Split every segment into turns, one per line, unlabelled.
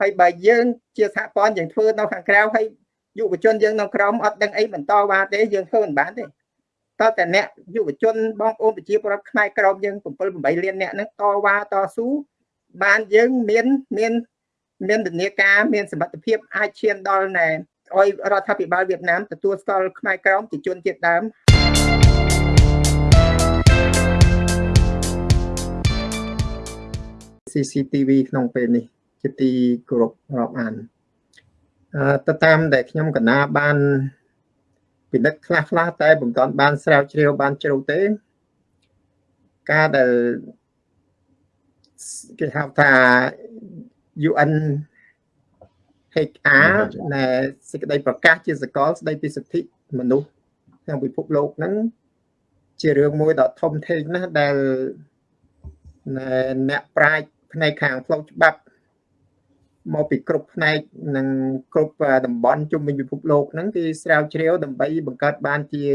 ហើយបើយើងជាសហព័ន្ធយើងធ្វើនៅខាងក្រៅហើយយុវជនយើងនៅក្រោមអត់ដឹងអីបន្តវ៉ាទេយើងធ្វើមិនបានទេតើតែអ្នកយុវជនបងប្អូនប្រជាពលរដ្ឋខ្មែរក្រមយើង7 8លានអ្នកហ្នឹងតវ៉ាតស៊ូបានយើងមានមានមានធនាការមានសមត្ថភាពអាចឈានដល់ណែឲ្យរដ្ឋាភិបាលវៀតណាមទទួលស្គាល់ខ្មែរក្រមជាជនជាតិដើម CCTV ក្នុងពេលនេះ ជាទីគោរពរាប់អានអឺទៅតាមដែលខ្ញុំកណាបានពិនិត្យខ្លះខ្លះតែមិនទាន់បានស្រាវជ្រាវបានជ្រៅទេ ការដែលគេហៅថា UN HR នៃសេចក្តីប្រកាសជាសកលស្តីពីសិទ្ធិមនុស្សក្នុងពិភពលោកហ្នឹងជារឿងមួយដ៏ធំធេងណាស់ដែលអ្នកប្រាជ្ញផ្នែកខាងផ្លូវច្បាប់ មកពីគ្រប់ផ្នែកនិងគ្រប់តំបន់ជុំវិញពិភពលោកហ្នឹងគឺស្រាវជ្រាវដើម្បីបង្កើតបានជា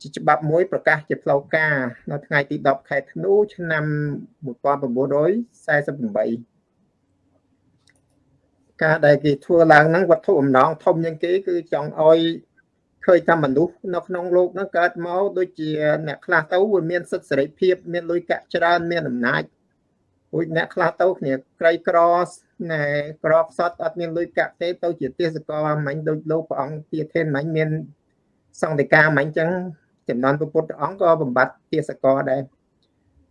ជាច្បាប់មួយប្រកាសជាផ្លូវការនៅថ្ងៃទី10ខែធ្នូឆ្នាំ1948ការដែលគេធ្វើឡើងហ្នឹងវត្ថុអំណងធំជាងគេគឺចង់ឲ្យឃើញថាមនុស្សនៅក្នុងโลกហ្នឹងកើតមកដូចជាអ្នកខ្លះទៅវាមានសិទ្ធិសេរីភាពមានលុយកាក់ច្រើនមានអំណាចរួចអ្នកខ្លះទៅគ្នាក្រីក្រ ណែក្របសតអត់មានលុយកាក់ទេទៅជាទេសកលមិញដូចលោកព្រះអង្គទាធេនមិញមានសង្ឃិកាមិញចឹងចំនួនពុទ្ធអង្គក៏បំបត្តិទេសកលដែរ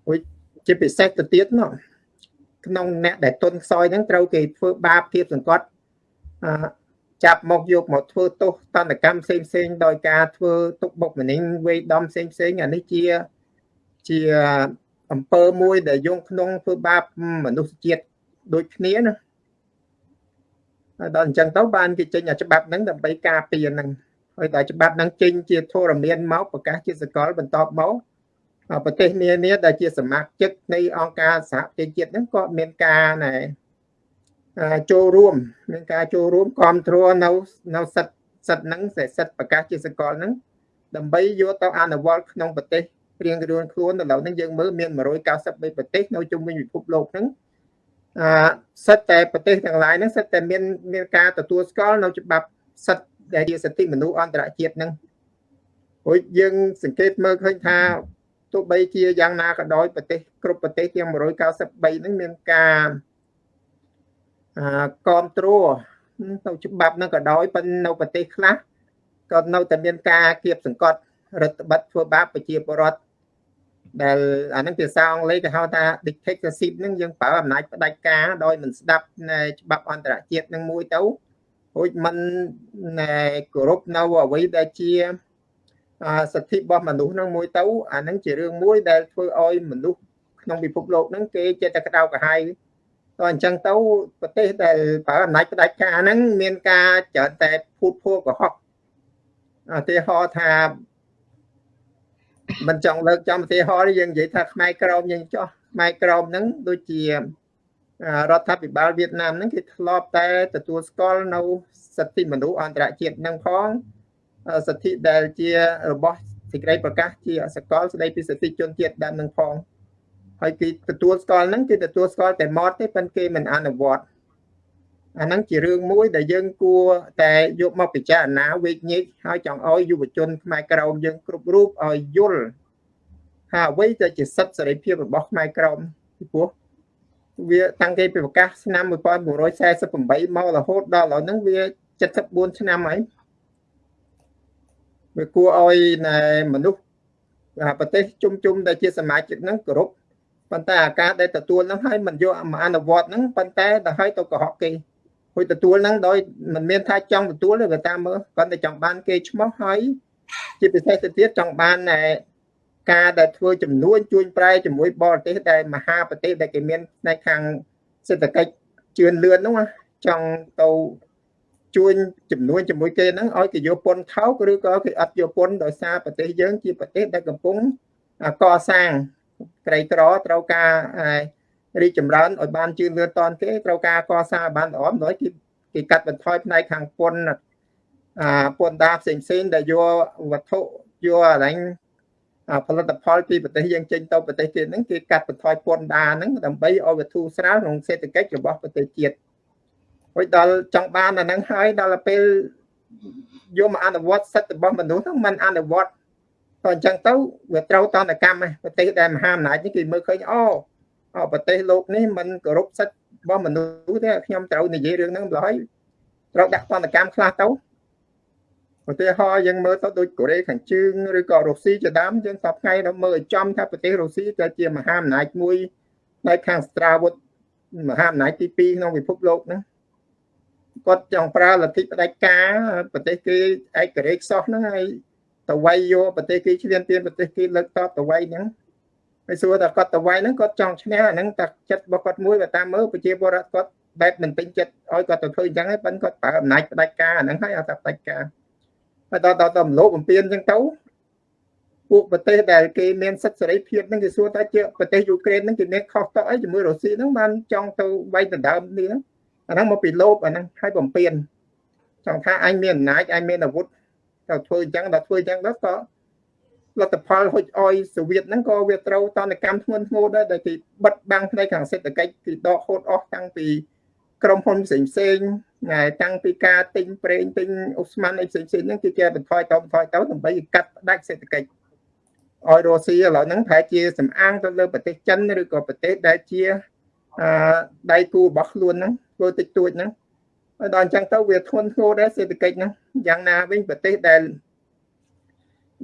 រួចជាពិសេសទៅទៀតនោះក្នុងអ្នកដែលទុនខ្សោយហ្នឹងត្រូវគេធ្វើបាបគៀបសង្កត់អចាប់មកយកមកធ្វើទោសតន្តកម្មផ្សេងផ្សេងដោយការធ្វើទុកបុកម្នេញវេដំផ្សេងផ្សេងអានេះជាជាអំពើមួយដែលយកក្នុងធ្វើបាបមនុស្សជាតិ ដូចគ្នាណាដល់អញ្ចឹងទៅបានគេចេញអាច្បាប់ហ្នឹងដើម្បីការពារហ្នឹងហើយតែច្បាប់ហ្នឹងចេញជាធរមានមកប្រកាសជាសកលបន្តមកប្រទេសនានាដែលជាសមាជិកនៃអង្គការសហប្រជាជាតិហ្នឹងក៏មានការណែចូលរួមមានការចូលរួមគ្រប់គ្រងនៅនៅសិទ្ធសិទ្ធហ្នឹងសិទ្ធប្រកាសជាសកលហ្នឹងដើម្បីយកទៅអនុវត្តក្នុងប្រទេសរៀងខ្លួនខ្លួនឥឡូវហ្នឹងយើងមើលមាន193ប្រទេសនៅជុំវិញពិភពលោកហ្នឹង អឺសិទ្ធតែប្រទេសទាំងឡាយហ្នឹងសិទ្ធតែមានមានការទទួលស្គាល់នៅច្បាប់សិទ្ធដែលជាសិទ្ធិមនុស្សអន្តរជាតិហ្នឹងព្រោះយើងសង្កេតមើលឃើញថាទោះបីជាយ៉ាងណាក៏ដោយប្រទេសគ្រប់ប្រទេសទាំង193ហ្នឹងមានការអឺគ្រប់គ្រងទៅច្បាប់ហ្នឹងក៏ដោយប៉ុន្តែនៅប្រទេសខ្លះក៏នៅតែមានការគៀបសង្កត់រដ្ឋបတ်ធ្វើបាបប្រជាពលរដ្ឋ ដែលអានឹងភាសាអង់គ្លេសគេហៅថា dictatorship ហ្នឹងយើងប្រើអំណាចផ្ដាច់ការដោយមិនស្ដាប់នៃច្បាប់អន្តរជាតិនឹងមួយទៅរួចមិនគោរពនៅអ្វីដែលជាសិទ្ធិរបស់មនុស្សហ្នឹងមួយទៅអាហ្នឹងជារឿងមួយដែលធ្វើឲ្យមនុស្សក្នុងពិភពលោកហ្នឹងគេចេះតែក្តៅក្រហាយតោះអញ្ចឹងទៅប្រទេសដែលប្រើអំណាចផ្ដាច់ការហ្នឹងមានការច្រើនតែភូតភួរកុហកឧទាហរណ៍ថា មិនចង់លើកចំឧទាហរណ៍យើងនិយាយថាខ្មែរក្រមយើងចោះខ្មែរក្រមហ្នឹងដូចជារដ្ឋាភិបាលវៀតណាមហ្នឹងគេធ្លាប់តែទទួលស្គាល់នៅសិទ្ធិមនុស្សអន្តរជាតិហ្នឹងផងសិទ្ធិដែលជារបស់សេចក្តីប្រកាសជាសកលស្តីពីសិទ្ធិជនជាតិដើមនឹងផងហើយគេទទួលស្គាល់ហ្នឹងគេទទួលស្គាល់តែម៉ត់ទេប៉ុន្តែគេមិនអនុវត្ត អាហ្នឹងជារឿងមួយដែលយើងគួរតែយកមកពិចារណាវេកញែកហើយចង់ឲ្យយុវជនខ្មែរក្រមយើងគ្រប់រូបឲ្យយល់ថាអ្វីដែលជាសិទ្ធិសេរីភាពរបស់ខ្មែរក្រមពីព្រោះវាតាំងគេពីប្រកាសឆ្នាំ1948មករហូតដល់ឥឡូវហ្នឹងវា74ឆ្នាំហើយវាគួរឲ្យមនុស្សប្រទេសជុំជុំដែលជាសមាជិកហ្នឹងគោរពប៉ុន្តែអាការដែលទទួលហ្នឹងឲ្យមិនយកមកអនុវត្តហ្នឹងប៉ុន្តែដល់ឲ្យទៅកុហកគេ ហួយទទួលហ្នឹងដោយមិនមានថាចង់ទទួលទេបើតាមមើលគាត់តែចង់បានគេឈ្មោះហើយជាពិសេសទៅទៀតចង់បានការដែលធ្វើចំនួនជួញប្រែជាមួយបរទេសដែលមហាប្រទេសដែលគេមានផ្នែកខាងសេដ្ឋកិច្ចជឿនលឿនហ្នឹងចង់ទៅជួញចំនួនជាមួយគេហ្នឹងឲ្យគេយកពន្ធថោកឬក៏គេអត់យកពន្ធដោយសារប្រទេសយើងជាប្រទេសដែលកំពុងកសាងក្រីក្រត្រូវការ រីកចម្រើនឲ្យបានជឿនលឿនតនគេត្រូវការកសាងបានល្អដោយគេគេកាត់បន្ថយផ្នែកខាងពន្ធអាពន្ធដាផ្សេងផ្សេងដែលយកវត្ថុយកអរញផលិតផលពីប្រទេសយើងចេញទៅប្រទេសគេហ្នឹងគេកាត់បន្ថយពន្ធដាហ្នឹងដើម្បីឲ្យវាធូរស្រាលក្នុងសេដ្ឋកិច្ចរបស់ប្រទេសជាតិហួយដល់ចង់បានអាហ្នឹងហើយដល់ពេលយកមកអនុវត្តសិទ្ធិរបស់មនុស្សហ្នឹងมันអនុវត្តក៏អញ្ចឹងទៅវាត្រូវតនកម្មប្រទេសដែលមហាអំណាចនេះគេមើលឃើញអូ ប្រទេសលោកនេះมันគោរពសិទ្ធិរបស់មនុស្សទេខ្ញុំត្រូវនិយាយរឿងហ្នឹងម្ល៉េះត្រូវដាក់តនកម្មខ្លះទៅឧទាហរណ៍យើងមើលទៅដូចកូរ៉េខាងជើងឬក៏រុស្ស៊ីជាដើមយើងសពថ្ងៃដល់មើលឲ្យចំថាប្រទេសរុស្ស៊ីក៏ជាមហាអំណាចមួយនៅខាងស្ត្រាវុធមហាអំណាចទី2ក្នុងពិភពលោកហ្នឹងគាត់ចង់ប្រើលទ្ធិផ្ដាច់ការប្រទេសគេឯករាជ្យខ្សោះហ្នឹងហើយតវៃយកប្រទេសគេឈ្លានពានប្រទេសគេលើកតបតវៃហ្នឹង ហើយសួរថាគាត់តវៃហ្នឹងគាត់ចង់ឈ្នះអាហ្នឹងតែចិត្តរបស់គាត់មួយបើតាមមើលប្រជាពលរដ្ឋគាត់បែបមិនពេញចិត្តឲ្យគាត់ទៅធ្វើអញ្ចឹងហើយប៉ិនគាត់ប្រើអំណាចផ្ដាច់ការអាហ្នឹងហើយអត់តែផ្ដាច់ការហើយដល់ដល់ដល់លោកបំពេញអញ្ចឹងទៅពួកប្រទេសដែលគេមានសិទ្ធិសេរីភាពហ្នឹងគេសួរថាជាប្រទេសយូក្រែនហ្នឹងគេមានខុសតអីជាមួយរុស្ស៊ីហ្នឹងបានចង់ទៅវាយដណ្ដើមនេះហ្នឹងអាហ្នឹងមកពីលោបអាហ្នឹងឲ្យបំពេញចង់ថាអញមានអំណាចអញមានអាវុធទៅធ្វើអញ្ចឹងដល់ធ្វើអញ្ចឹងទៅក៏ លទ្ធផលហុចអយសូវៀតហ្នឹងក៏វាត្រូវតនកម្មធ្ងន់ធ្ងរដែរដែលគេបិទបាំងផ្នែកខាងសេដ្ឋកិច្ចគេដកហូតអស់តាំងពីក្រុមហ៊ុនផ្សេងផ្សេងថ្ងៃតាំងពីការទិញប្រេងទិញអូស្មန်អីផ្សេងផ្សេងហ្នឹងគឺគេបន្ថយទៅបន្ថយទៅដើម្បីកាត់ផ្ដាច់សេដ្ឋកិច្ចឲ្យរុស្ស៊ីឥឡូវហ្នឹងប្រហែលជាសំអាងទៅលើប្រទេសចិនឬក៏ប្រទេសដែលជាអឺដៃគូរបស់ខ្លួនហ្នឹងធ្វើតិចតួចហ្នឹងហើយដល់អញ្ចឹងទៅវាធ្ងន់ធ្ងរដែរសេដ្ឋកិច្ចហ្នឹងយ៉ាងណាវិញប្រទេសដែល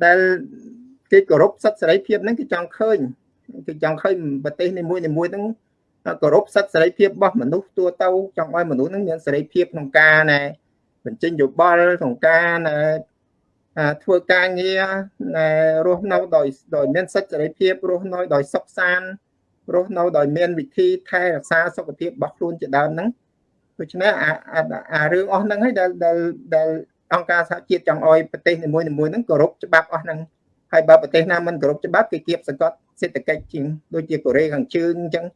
ដែល គេគោរពសិទ្ធិសេរីភាពហ្នឹងគេចង់ឃើញគេចង់ឃើញប្រទេសនីមួយៗហ្នឹងគោរពសិទ្ធិសេរីភាពរបស់មនុស្សទូទៅចង់ឲ្យមនុស្សហ្នឹងមានសេរីភាពក្នុងការណែបញ្ចេញយោបល់ក្នុងការណែធ្វើការងារណែរស់នៅដោយដោយមានសិទ្ធិសេរីភាពរស់នៅដោយសុខសាន្តរស់នៅដោយមានវិធីថែរក្សាសុខភាពរបស់ខ្លួនជាដើមហ្នឹងដូច្នេះអាអារឿងអស់ហ្នឹងហើយដែលដែលដែលអង្គការសហជាតិចង់ឲ្យប្រទេសនីមួយៗហ្នឹងគោរពច្បាប់អស់ហ្នឹង ហើយបើប្រទេសណាមិនគោរពច្បាប់គេគៀបសង្កត់សេដ្ឋកិច្ចជាងដូចជាកូរ៉េខាងជើងអញ្ចឹង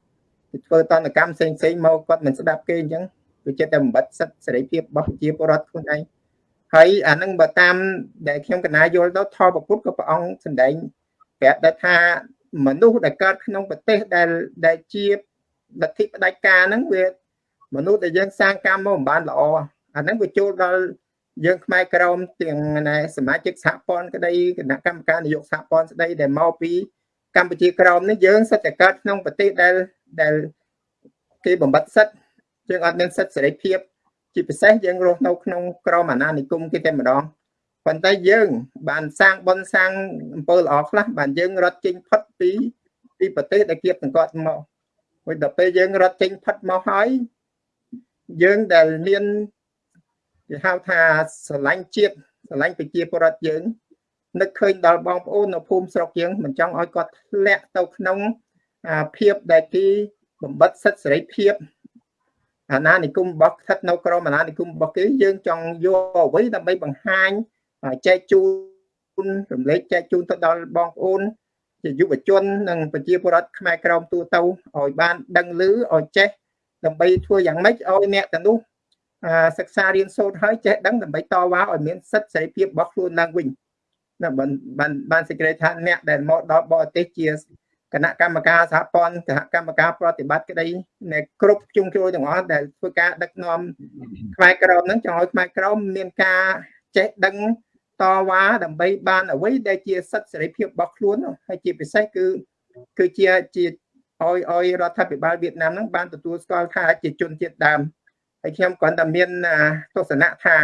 គេធ្វើតនកម្មផ្សេងផ្សេងមកគាត់មិនស្ដាប់គេអញ្ចឹងវាចិត្តតែបំបត្តិសិទ្ធិសេរីភាពរបស់ប្រជាពលរដ្ឋខ្លួនឯងហើយអានឹងបើតាមដែលខ្ញុំកណាយល់ទៅថតប្រពុតក៏ព្រះអង្គសម្ដែងប្រាប់ដែរថាមនុស្សដែលកើតក្នុងប្រទេសដែលដែលជាលទ្ធិផ្ដាច់ការហ្នឹងវាមនុស្សដែលយើងសាងកម្មមកមិនបានល្អអាហ្នឹងវាចូលដល់ យើងខ្មែរក្រមទាំងណែសមាជិកសហព័ន្ធក្តីគណៈកម្មការនយោបាយសហព័ន្ធស្ដីដែលមកពីកម្ពុជាក្រមនេះយើងសិតតែកើតក្នុងប្រទេសដែលដែលគេបំបត្តិសិទ្ធយើងអត់មានសិទ្ធសេរីភាពជាពិសេសយើងរស់នៅក្នុងក្រមអាណានិគមគេតែម្ដងប៉ុន្តែយើងបានសាងបនសាងអំពើល្អខ្លះបានយើងរត់ចេញផុតពីពីប្រទេសដែលគៀបសង្កត់មកមួយដល់ពេលយើងរត់ចេញផុតមកហើយយើងដែលមាន គេហៅថាស្រឡាញ់ជាតិស្រឡាញ់ប្រជាពលរដ្ឋយើងនឹកឃើញដល់បងប្អូននៅភូមិស្រុកយើងមិនចង់ឲ្យគាត់ធ្លាក់ទៅក្នុងភាពដែលគេបំបត្តិសិទ្ធិសេរីភាពអាណានិគមរបស់ស្ថិតនៅក្រោមអាណានិគមរបស់គេយើងចង់យកអ្វីដើម្បីបង្ហាញចែកជូនរំលែកចែកជូនទៅដល់បងប្អូនជាយុវជននិងប្រជាពលរដ្ឋខ្មែរក្រមទូទៅឲ្យបានដឹងឮឲ្យចេះដើម្បីធ្វើយ៉ាងម៉េចឲ្យអ្នកទាំងនោះ សិក្សារៀនសូត្រហើយចេះដឹងដើម្បីតវ៉ាឲ្យមានសិទ្ធិសេរីភាពរបស់ខ្លួនឡើងវិញណាបានបានបានសេចក្តីថាអ្នកដែលមកដល់បរទេសជាគណៈកម្មការសហព័ន្ធគណៈកម្មការប្រតិបត្តិក្តីនៃគ្រប់ជុំជ្រោយទាំងអស់ដែលធ្វើការដឹកនាំខ្មែរក្រមហ្នឹងចង់ឲ្យខ្មែរក្រមមានការចេះដឹងតវ៉ាដើម្បីបានអ្វីដែលជាសិទ្ធិសេរីភាពរបស់ខ្លួនហើយជាពិសេសគឺគឺជាជាឲ្យឲ្យរដ្ឋាភិបាលវៀតណាមហ្នឹងបានទទួលស្គាល់ថាជាជនជាតិដើម ហើយខ្ញុំគ្រាន់តែមានទស្សនៈថា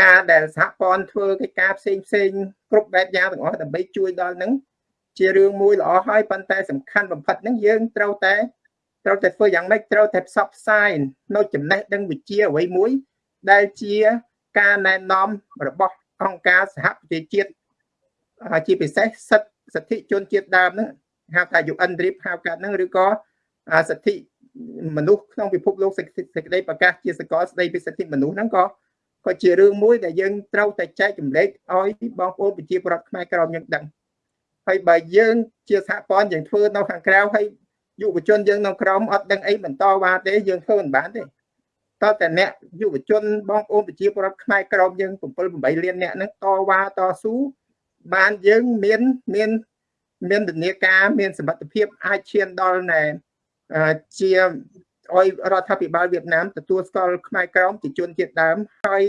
ការដែលសហព័ន្ធធ្វើកិច្ចការផ្សេងផ្សេងគ្រប់បែបយ៉ាងទាំងអស់ដើម្បីជួយដល់នឹងជារឿងមួយល្អហើយប៉ុន្តែសំខាន់បំផុតហ្នឹងយើងត្រូវតែត្រូវតែធ្វើយ៉ាងម៉េចត្រូវតែផ្សព្វផ្សាយនៅចំណេះដឹងវិជ្ជាអ្វីមួយ ដែលជាការណែនាំរបស់អង្គការសហប្រជាជាតិជាពិសេសសិទ្ធិសិទ្ធិជនជាតិដើមហ្នឹងហៅថា UN DRIP ហៅកាត់ហ្នឹងឬក៏សិទ្ធិ មនុស្សក្នុងពិភពលោកសេចក្តីប្រកាសជាសកលស្តីពីសិទ្ធិមនុស្សហ្នឹងក៏ក៏ជារឿងមួយដែលយើងត្រូវតែចែកចម្លែកឲ្យបងប្អូនប្រជាពលរដ្ឋខ្មែរក្រមយើងដឹងហើយបើយើងជាសហព័ន្ធយើងធ្វើនៅខាងក្រៅហើយយុវជនយើងនៅក្រមអត់ដឹងអីបន្តវ៉ាទេយើងធ្វើមិនបានទេតើតែអ្នកយុវជនបងប្អូនប្រជាពលរដ្ឋខ្មែរក្រមយើង7 8លានអ្នកហ្នឹងតវ៉ាតស៊ូបានយើងមានមានមានធនាការមានសមត្ថភាពអាចឈានដល់ណែ ជាឲ្យរដ្ឋាភិបាលវៀតណាមទទួលស្គាល់ខ្មែរក្រមជាជនជាតិដើមហើយ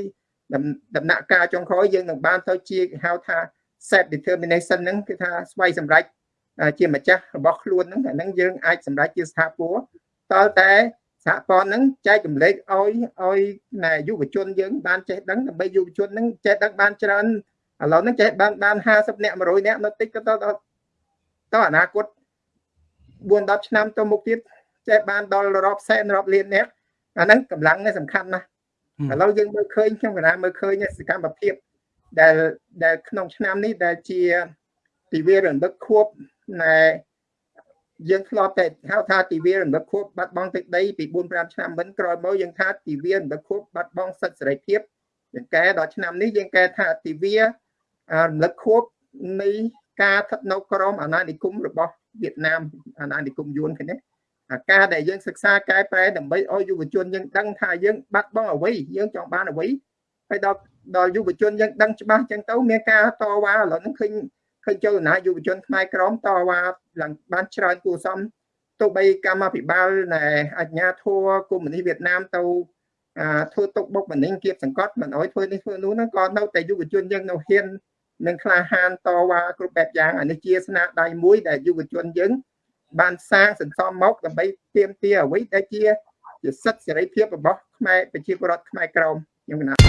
ដំណាក់កាលចុងក្រោយយើងនឹងបានទៅជាហៅថា set determination ហ្នឹងគឺថាស្វ័យសម្រេចជាម្ចាស់របស់ខ្លួនហ្នឹងអាហ្នឹងយើងអាចសម្រេចជាស្ថាពរតើតែសហព័ន្ធហ្នឹងចែកចម្លែកឲ្យឲ្យណែយុវជនយើងបានចេះដឹងដើម្បីយុវជនហ្នឹងចេះដឹងបានច្រើនឥឡូវហ្នឹងចេះបានបាន50នាក់100នាក់នៅតិចក៏ទៅទៅអនាគត 4 10ឆ្នាំទៅមុខទៀតចេះបានដល់រាប់សែនរាប់លាននាក់អាហ្នឹងកម្លាំងនេះសំខាន់ណាស់ឥឡូវយើងមើលឃើញខ្ញុំកណាមើលឃើញសកម្មភាពដែលដែលក្នុងឆ្នាំនេះដែលជាទិវារំលឹកខួបណែយើងធ្លាប់តែហៅថាទិវារំលឹកខួបបាត់បង់ទឹកដីពី4 5ឆ្នាំមុនក្រោយមកយើងថាទិវារំលឹកខួបបាត់បង់សិទ្ធិសេរីភាពយើងកែដល់ឆ្នាំនេះយើងកែថាទិវារំលឹកខួបនៃការស្ថិតនៅក្រមអាណានិគមរបស់ វៀតណាមអាណានិគមយួនគ្នាអាការដែលយើងសិក្សាកែប្រែដើម្បីឲ្យយុវជនយើងដឹងថាយើងបាត់បង់អ្វីយើងចង់បានអ្វីហើយដល់ដល់យុវជនយើងដឹងច្បាស់ចឹងទៅមានការតវ៉ាឥឡូវហ្នឹងឃើញឃើញចលនាយុវជនខ្មែរក្រមតវ៉ាឡើងបានច្រើនគួរសមទោះបីកម្មាភិបាលនៃអាជ្ញាធរកុម្មុយនីសវៀតណាមទៅធ្វើទុកបុកម្នេញគៀបសង្កត់មិនអោយធ្វើនេះធ្វើនោះហ្នឹងក៏នៅតែយុវជនយើងនៅហ៊ាន នឹងក្លាហានតវ៉ាគ្រប់បែបយ៉ាងអានេះជាស្នាដៃមួយដែលយុវជនយើងបានសាងសន្សំមកដើម្បីទាមទារអ្វីដែលជាជាសិទ្ធិសេរីភាពរបស់ខ្មែរប្រជាពលរដ្ឋខ្មែរក្រមខ្ញុំកណា